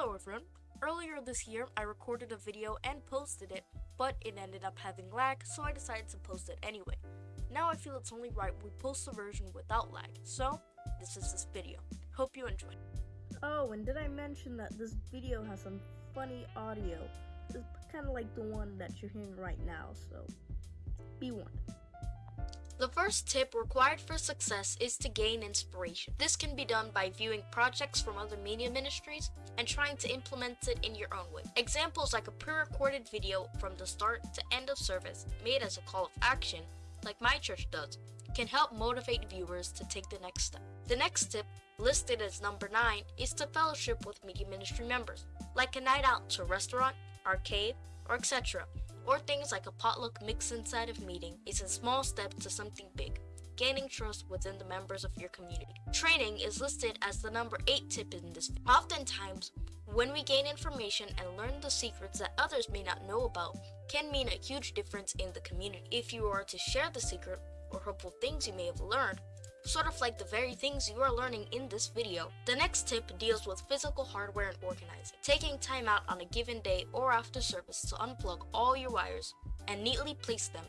Hello everyone! Earlier this year, I recorded a video and posted it, but it ended up having lag, so I decided to post it anyway. Now I feel it's only right we post the version without lag, so this is this video. Hope you enjoy. Oh, and did I mention that this video has some funny audio? It's kind of like the one that you're hearing right now, so be warned. The first tip required for success is to gain inspiration. This can be done by viewing projects from other media ministries and trying to implement it in your own way. Examples like a pre-recorded video from the start to end of service made as a call of action, like my church does, can help motivate viewers to take the next step. The next tip, listed as number 9, is to fellowship with media ministry members, like a night out to a restaurant, arcade, or etc or things like a potluck mix inside of meeting is a small step to something big, gaining trust within the members of your community. Training is listed as the number 8 tip in this. Video. Oftentimes, when we gain information and learn the secrets that others may not know about, can mean a huge difference in the community. If you are to share the secret or hopeful things you may have learned, sort of like the very things you are learning in this video. The next tip deals with physical hardware and organizing. Taking time out on a given day or after service to unplug all your wires and neatly place them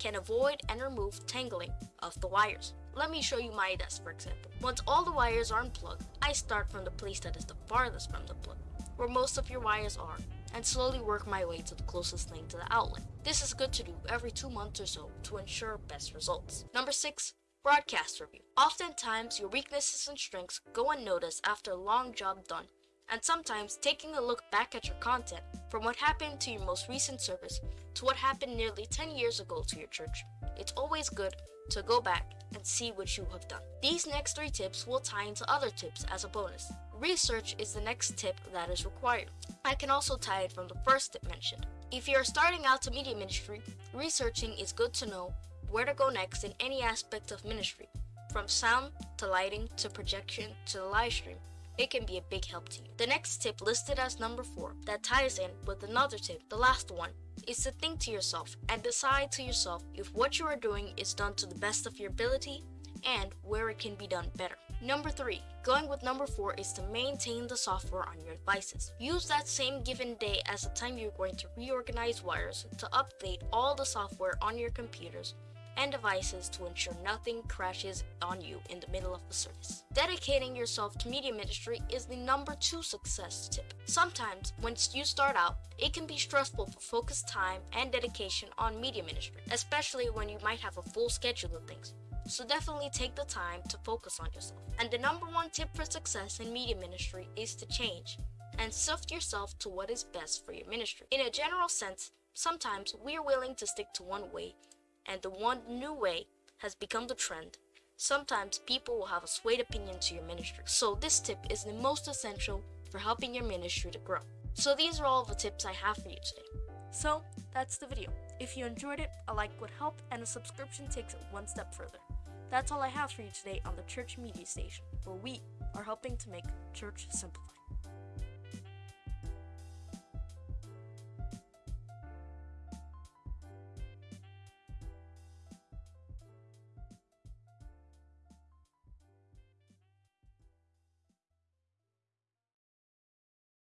can avoid and remove tangling of the wires. Let me show you my desk for example. Once all the wires are unplugged, I start from the place that is the farthest from the plug, where most of your wires are, and slowly work my way to the closest thing to the outlet. This is good to do every two months or so to ensure best results. Number 6. Broadcast review. Oftentimes, your weaknesses and strengths go unnoticed after a long job done, and sometimes taking a look back at your content from what happened to your most recent service to what happened nearly 10 years ago to your church. It's always good to go back and see what you have done. These next three tips will tie into other tips as a bonus. Research is the next tip that is required. I can also tie it from the first tip mentioned. If you are starting out to media ministry, researching is good to know where to go next in any aspect of ministry, from sound to lighting to projection to the live stream. It can be a big help to you. The next tip listed as number 4 that ties in with another tip, the last one, is to think to yourself and decide to yourself if what you are doing is done to the best of your ability and where it can be done better. Number 3. Going with number 4 is to maintain the software on your devices. Use that same given day as the time you're going to reorganize wires to update all the software on your computers and devices to ensure nothing crashes on you in the middle of the service. Dedicating yourself to media ministry is the number two success tip. Sometimes, when you start out, it can be stressful for focused time and dedication on media ministry, especially when you might have a full schedule of things. So definitely take the time to focus on yourself. And the number one tip for success in media ministry is to change and sift yourself to what is best for your ministry. In a general sense, sometimes we are willing to stick to one way and the one new way has become the trend, sometimes people will have a swayed opinion to your ministry. So this tip is the most essential for helping your ministry to grow. So these are all the tips I have for you today. So that's the video. If you enjoyed it, a like would help and a subscription takes it one step further. That's all I have for you today on the Church Media Station, where we are helping to make church simplified.